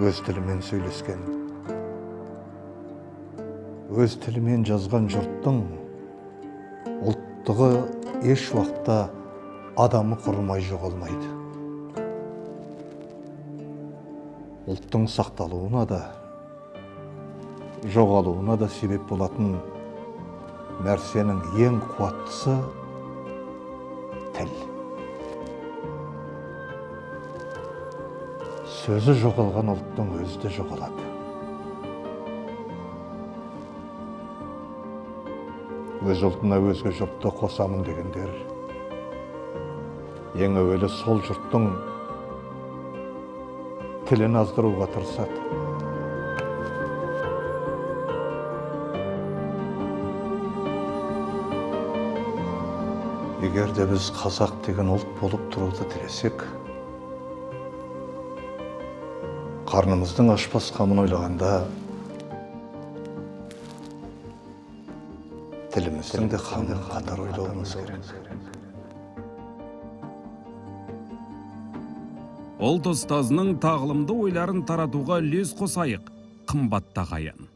өз тілімен сөйлескен. Өз тілімен жазған жұрттың ұлттығы еш уақытта адамы құрымай жоғалмайды. Ұлттың сақталуына да жоғалуына да себеп болатын нәрсенің ең қуаттысы тіл. Сөзі жоғалған ұлттың өзі де жоғалады. Өз ұлтына өзге жұртты қосамын дегендер ең әуелі сол жұрттың тілін аздыруға тырысады. Егер де біз қазақ деген ұлт болып тұруды тілесек қарнымыздың ашпас қамын ойлағанда тіліміздің де қамын қатар ойлауымыз керек ұлт ұстазының тағылымды ойларын таратуға үлес қосайық қымбатты ағайын